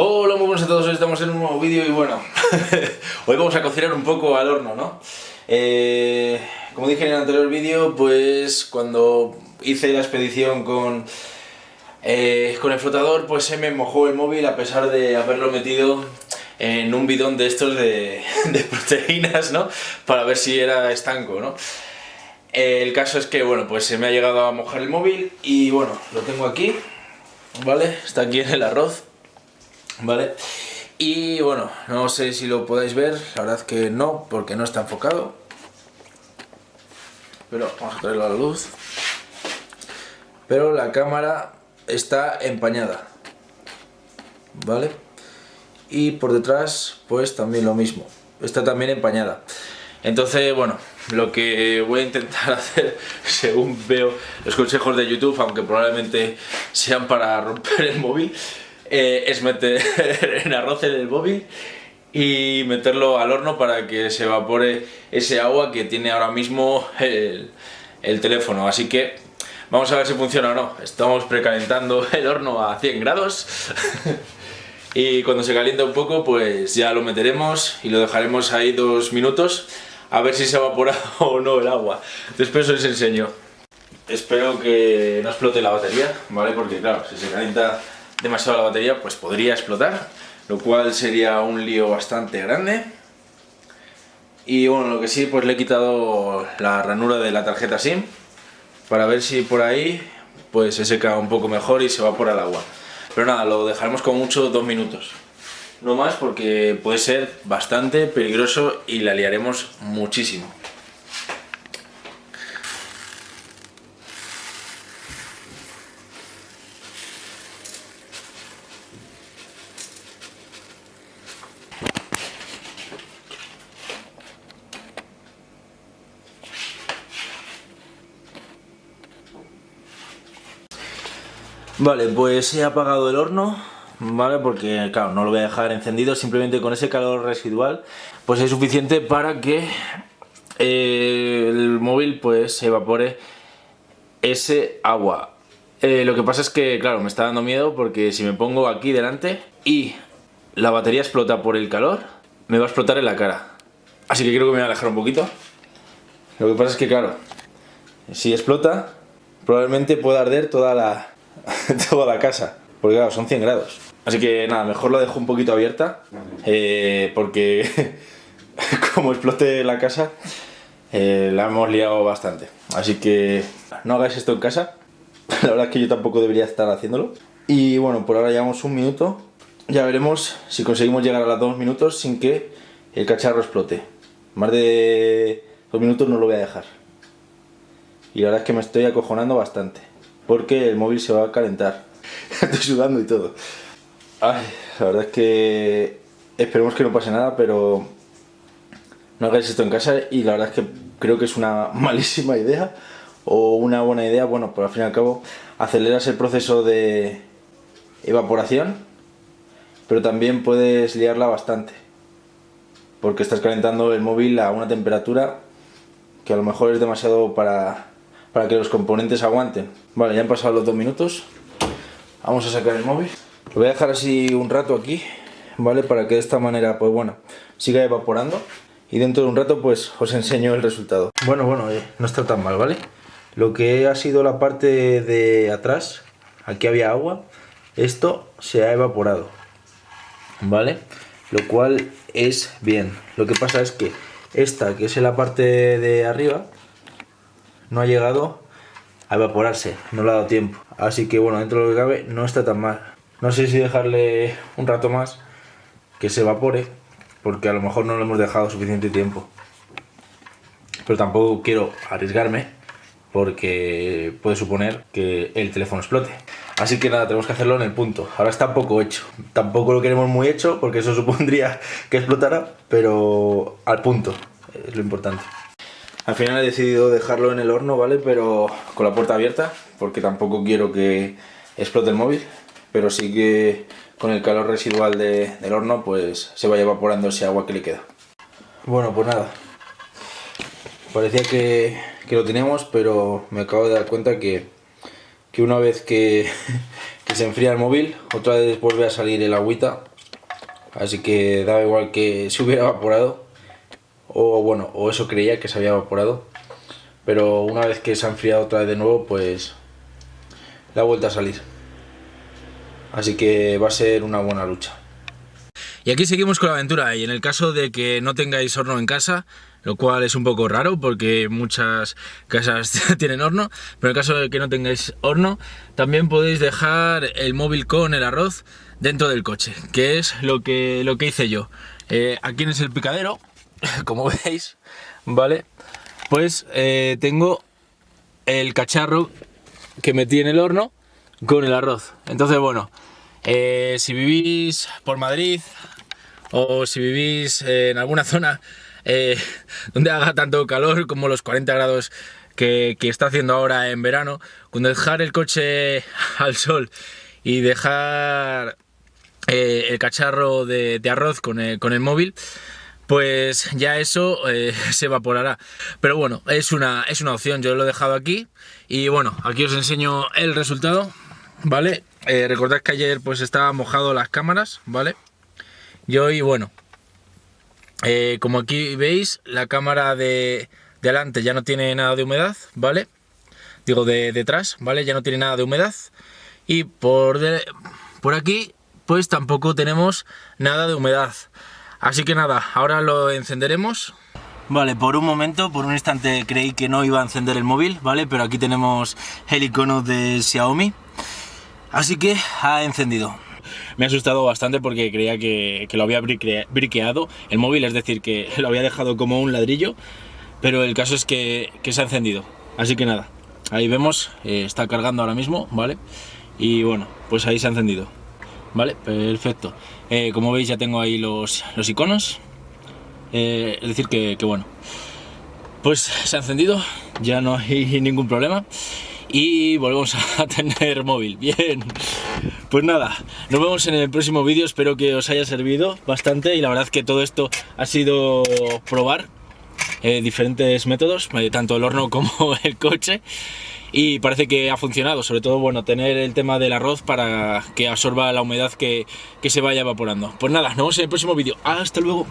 Hola, muy buenos a todos, hoy estamos en un nuevo vídeo y bueno, hoy vamos a cocinar un poco al horno, ¿no? Eh, como dije en el anterior vídeo, pues cuando hice la expedición con, eh, con el flotador, pues se me mojó el móvil a pesar de haberlo metido en un bidón de estos de, de proteínas, ¿no? Para ver si era estanco, ¿no? El caso es que, bueno, pues se me ha llegado a mojar el móvil y bueno, lo tengo aquí, ¿vale? Está aquí en el arroz ¿vale? Y bueno, no sé si lo podéis ver, la verdad que no, porque no está enfocado. Pero vamos a traerlo a la luz. Pero la cámara está empañada, ¿vale? Y por detrás, pues también lo mismo, está también empañada. Entonces, bueno, lo que voy a intentar hacer, según veo los consejos de YouTube, aunque probablemente sean para romper el móvil, eh, es meter en arroz en el móvil y meterlo al horno para que se evapore ese agua que tiene ahora mismo el, el teléfono. Así que vamos a ver si funciona o no. Estamos precalentando el horno a 100 grados y cuando se calienta un poco pues ya lo meteremos y lo dejaremos ahí dos minutos a ver si se evapora o no el agua. Después os enseño. Espero que no explote la batería, ¿vale? Porque claro, si se calienta demasiado la batería, pues podría explotar, lo cual sería un lío bastante grande. Y bueno, lo que sí, pues le he quitado la ranura de la tarjeta SIM para ver si por ahí pues se seca un poco mejor y se va por el agua. Pero nada, lo dejaremos con mucho dos minutos. No más porque puede ser bastante peligroso y la liaremos muchísimo. Vale, pues he apagado el horno, ¿vale? Porque, claro, no lo voy a dejar encendido, simplemente con ese calor residual, pues es suficiente para que eh, el móvil, pues, se evapore ese agua. Eh, lo que pasa es que, claro, me está dando miedo porque si me pongo aquí delante y la batería explota por el calor, me va a explotar en la cara. Así que creo que me voy a alejar un poquito. Lo que pasa es que, claro, si explota, probablemente pueda arder toda la, toda la casa, porque claro, son 100 grados. Así que nada, mejor lo dejo un poquito abierta, eh, porque como explote la casa, eh, la hemos liado bastante. Así que no hagáis esto en casa, la verdad es que yo tampoco debería estar haciéndolo. Y bueno, por ahora llevamos un minuto, ya veremos si conseguimos llegar a los dos minutos sin que el cacharro explote. Más de dos minutos no lo voy a dejar. Y la verdad es que me estoy acojonando bastante porque el móvil se va a calentar. Estoy sudando y todo. Ay, la verdad es que esperemos que no pase nada, pero no hagáis esto en casa y la verdad es que creo que es una malísima idea o una buena idea, bueno, por al fin y al cabo aceleras el proceso de evaporación, pero también puedes liarla bastante, porque estás calentando el móvil a una temperatura que a lo mejor es demasiado para para que los componentes aguanten. Vale, ya han pasado los dos minutos. Vamos a sacar el móvil. Lo voy a dejar así un rato aquí, ¿vale? Para que de esta manera, pues bueno, siga evaporando. Y dentro de un rato, pues os enseño el resultado. Bueno, bueno, eh, no está tan mal, ¿vale? Lo que ha sido la parte de atrás, aquí había agua, esto se ha evaporado, ¿vale? Lo cual es bien. Lo que pasa es que esta, que es la parte de arriba, no ha llegado a evaporarse, no le ha dado tiempo. Así que bueno, dentro de lo que cabe no está tan mal. No sé si dejarle un rato más que se evapore, porque a lo mejor no le hemos dejado suficiente tiempo. Pero tampoco quiero arriesgarme, porque puede suponer que el teléfono explote. Así que nada, tenemos que hacerlo en el punto. Ahora está poco hecho. Tampoco lo queremos muy hecho, porque eso supondría que explotara, pero al punto, es lo importante. Al final he decidido dejarlo en el horno, ¿vale? Pero con la puerta abierta, porque tampoco quiero que explote el móvil. Pero sí que con el calor residual del horno, pues se vaya evaporando ese agua que le queda. Bueno, pues nada. Parecía que, que lo teníamos, pero me acabo de dar cuenta que que una vez que, que se enfría el móvil, otra vez vuelve a salir el agüita. Así que da igual que se hubiera evaporado. O bueno, o eso creía que se había evaporado. Pero una vez que se ha enfriado otra vez de nuevo, pues la vuelta a salir. Así que va a ser una buena lucha. Y aquí seguimos con la aventura y en el caso de que no tengáis horno en casa, lo cual es un poco raro porque muchas casas tienen horno, pero en el caso de que no tengáis horno, también podéis dejar el móvil con el arroz dentro del coche, que es lo que, lo que hice yo. Eh, aquí en el picadero, como veis, ¿vale? Pues eh, tengo el cacharro que metí en el horno con el arroz. Entonces, bueno, eh, si vivís por Madrid o si vivís en alguna zona eh, donde haga tanto calor como los 40 grados que, está haciendo ahora en verano, con dejar el coche al sol y dejar eh, el cacharro de, arroz con el, móvil, pues ya eso se evaporará. Pero bueno, es una, es una opción, yo lo he dejado aquí y bueno, aquí os enseño el resultado, ¿vale? Eh, recordad que ayer pues estaba mojado las cámaras, ¿vale? Y hoy, bueno, eh, como aquí veis, la cámara de, delante ya no tiene nada de humedad, ¿vale? Digo, de detrás, ¿vale? Ya no tiene nada de humedad. Y por, por aquí, pues tampoco tenemos nada de humedad. Así que nada, ahora lo encenderemos. Vale, por un momento, por un instante creí que no iba a encender el móvil, ¿vale? Pero aquí tenemos el icono de Xiaomi. Así que ha encendido. Me ha asustado bastante porque creía que, lo había briqueado el móvil, es decir, que lo había dejado como un ladrillo, pero el caso es que, se ha encendido. Así que nada, ahí vemos, eh, está cargando ahora mismo, ¿vale? Y bueno, pues ahí se ha encendido. ¿Vale? Perfecto. Eh, como veis ya tengo ahí los, los iconos. Eh, es decir que, bueno, pues se ha encendido, ya no hay ningún problema y volvemos a tener móvil. Bien, pues nada, nos vemos en el próximo vídeo, espero que os haya servido bastante y la verdad que todo esto ha sido probar eh, diferentes métodos, tanto el horno como el coche y parece que ha funcionado, sobre todo bueno tener el tema del arroz para que absorba la humedad que, que se vaya evaporando. Pues nada, nos vemos en el próximo vídeo, hasta luego.